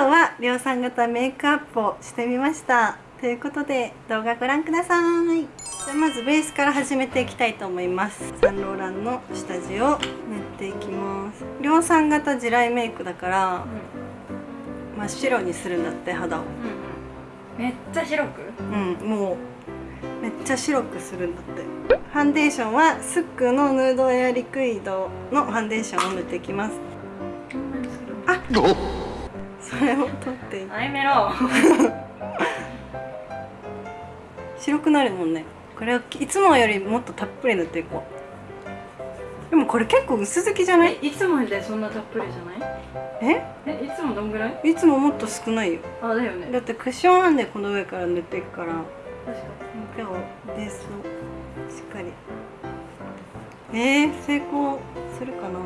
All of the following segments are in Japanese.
今日は量産型メイクアップをしてみました。ということで動画ご覧ください。じゃあまずベースから始めていきたいと思います。サンローランの下地を塗っていきます。量産型地雷メイクだから真っ白にするんだって肌を。うん、めっちゃ白く？うんもうめっちゃ白くするんだって。ファンデーションはスックのヌードエアリクイドのファンデーションを塗っていきます。あそれを取っていアイメロ白くなるもんね。これはいつもよりもっとたっぷり塗っていこう。でもこれ結構薄付きじゃない？えいつもでそんなたっぷりじゃない？え？えいつもどんぐらい？いつももっと少ないよ。あだよね。だってクッションあんでこの上から塗っていくから。確か今日ベースをしっかり。えー、成功するかな？に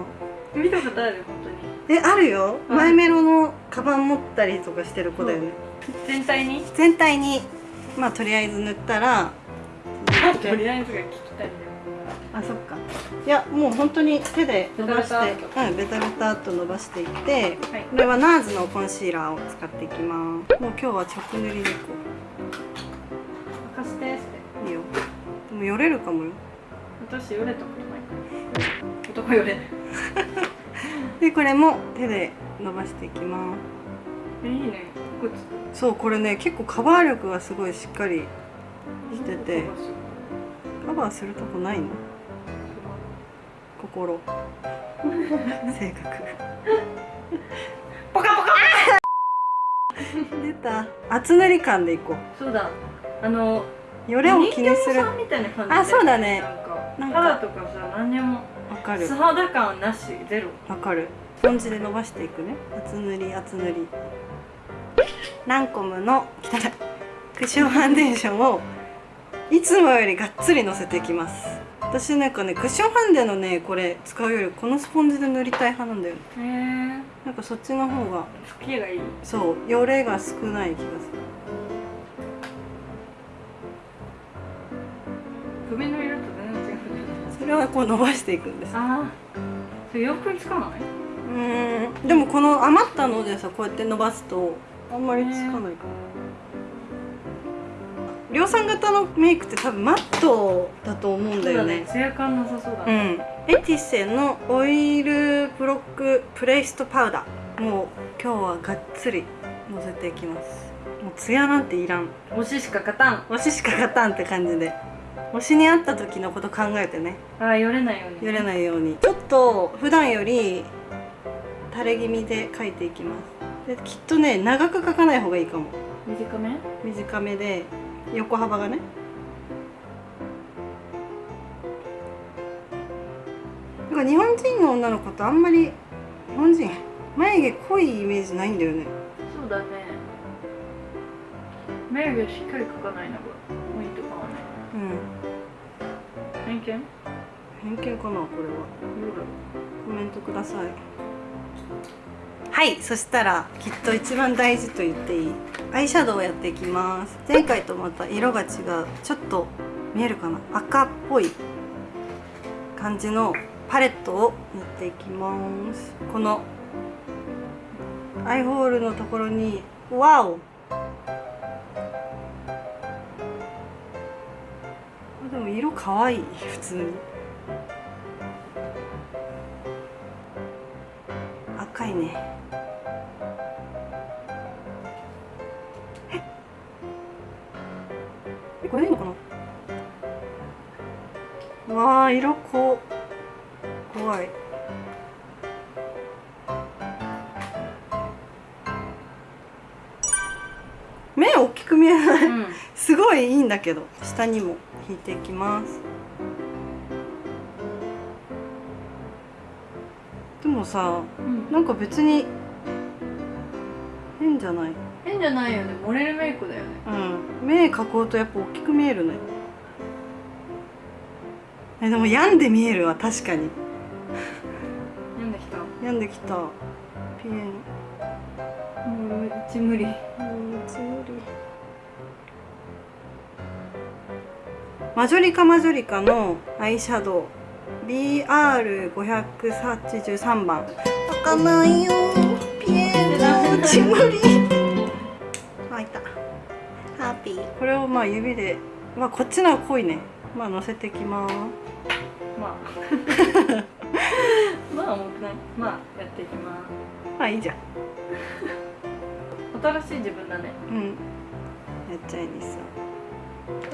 見たことある本当に。えあるよ。うん。マイメロのカバン持ったりとかしてる子だよね、全体に？全体に。まあとりあえず塗ったら。とりあえずが聞きたいんだよあそっか。いやもう本当に手で伸ばしてベタベうんベタベタっと伸ばしていってはい。これはナーズのコンシーラーを使っていきます。もう今日は直塗りでいこ任せていいよ。でもよれるかもよ。私よれたこと男よれでこれも手で伸ばしていきます。えいいね。そうこれね結構カバー力がすごいしっかりしてて。カバーするとこないの？心。性格。ポカポカ。出た。厚塗り感でいこそうだ。あのうよれを気にする。あそうだね。なんか。なんか。肌とかさ何にもわかる。素肌感なしゼロ。わかる。スポンジで伸ばしていくね。厚塗り厚塗り。ランコムの汚いクッションファンデーションをいつもよりがっつりのせていきます。私なんかねクッションファンデのねこれ使うよりこのスポンジで塗りたい派なんだよね。へえなんかそっちの方が好きがいい。そうよれが少ない気がする。首の色それはこう伸ばしていくんです。ああそれ洋服に使わないうーん。でもこの余ったのでさこうやって伸ばすとあんまりつかないかな量産型のメイクって多分マットだと思うんだよね。ツヤ感なさそうだうねん。エティセのオイルブロックプレイストパウダーもう今日はがっつりのせていきます。もうツヤなんていらん。推ししか勝たん。推ししか勝たんって感じで推しに会った時のこと考えてね。ああよれないようによれないように。ちょっと普段より垂れ気味で描いていきます。できっとね長く描かない方がいいかも。短め？短めで横幅がね。なんか日本人の女の子とあんまり日本人眉毛濃いイメージないんだよね。そうだね。眉毛しっかり描かないのが。ポイントかもねうん偏見？偏見かなこれは。コメントください。はいそしたらきっと一番大事と言っていい。アイシャドウをやっていきます。前回とまた色が違う。ちょっと見えるかな。赤っぽい感じのパレットを塗っていきます。このアイホールのところにワオ色可愛い普通。に赤いね。えこれでいいのかな？わあ色こ怖い。目大きく見えない。うん。すごいいいんだけど下にも引いていきます。でもさうん。なんか別に変じゃない？変じゃないよね。モレルメイクだよね。うん。目描こうとやっぱ大きく見えるねえでも病んで見えるわ確かに。なんできた。病んできた。ピエンもううち無理。うんつむりマジョリカマジョリカのアイシャドウ。BR583 番開かないよ。ピエンち無理あいた。ハッピー。これをまあ指でまあこっちのは濃いね。まあ乗せていきます。まあ。まあ重くない？まあやっていきます。あいいじゃん。新しい自分だね。うん。やっちゃいです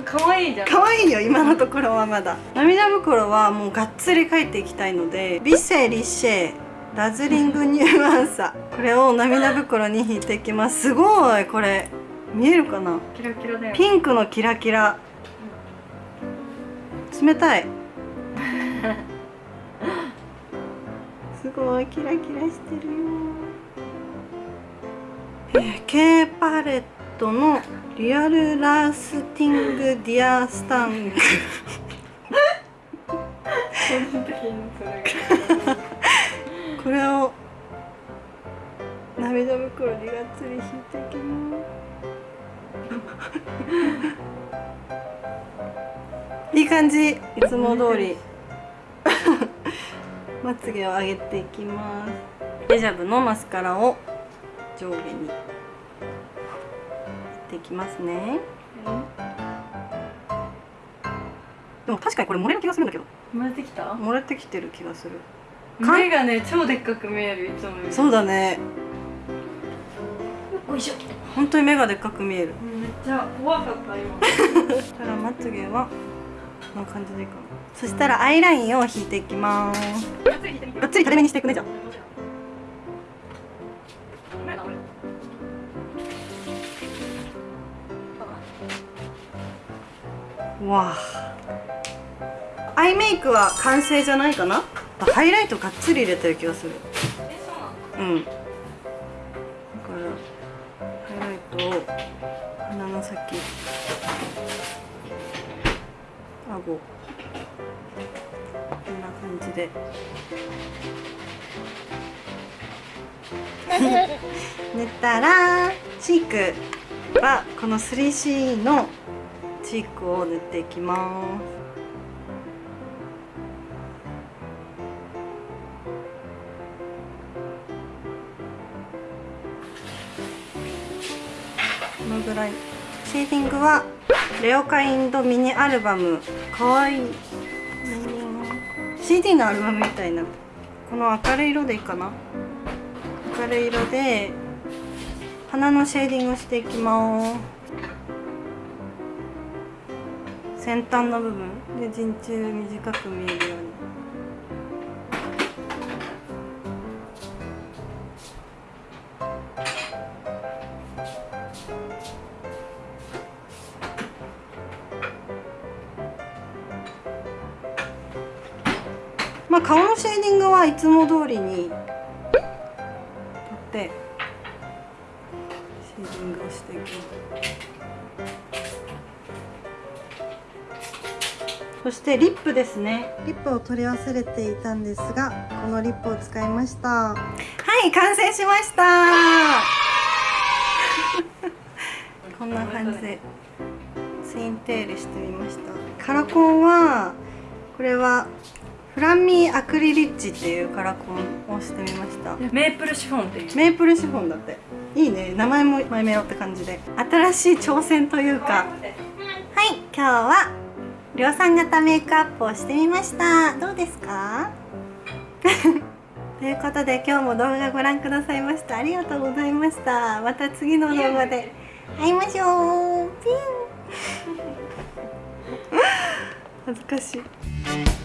可愛いじゃん。可愛いよ今のところはまだ。涙袋はもうがっつり描いていきたいのでビセリシェダズリングニューアンサー。これを涙袋に引いていきます。すごいこれ。見えるかな？キラキラだよピンクのキラキラ。冷たい。すごいキラキラしてるよ。えー、K パレットのリアルラスティングディアスタンク。これを涙袋にがっつり引いていきます。いい感じ。いつも通り。まつげを上げていきます。デジャブのマスカラを上下にいきますね。でも確かにこれ漏れる気がするんだけど。生まれてきた？漏れてきてる気がする。目がね超でっかく見えるいつもそうだね。おいしょ。本当に目がでっかく見える。めっちゃ怖かった今。そ したらまつげはこんな感じでいいかな。そしたらアイラインを引いていきます。がっつり垂れ目にしていくねじゃあわあ。アイメイクは完成じゃないかな？ハイライトがっつり入れてる気がする。うんだ。からハイライトを鼻の先。顎。こんな感じで。塗ったらチークはこの 3C のチークを塗っていきますこのぐらいシェーディングはレオカインドミニアルバム。かわいい。CD のアルバムみたいな。この明るい色でいいかな？明るい色で鼻のシェーディングをしていきます。先端の部分で陣中短く見えるように。まあ顔のシェーディングはいつも通りにやってシェーディングをしていきますそしてリップですね。リップを取り忘れていたんですがこのリップを使いました。はい完成しました。こんな感じでツインテールしてみました。カラコンはこれはフランミーアクリリッチっていうカラコンをしてみました。メープルシフォンっていう。メープルシフォンだって。いいね。名前もマイメロって感じで。新しい挑戦というか。はい今日は量産型メイクアップをしてみました。どうですか？ということで今日も動画ご覧くださいました。ありがとうございました。また次の動画で会いましょう。ピン。恥ずかしい。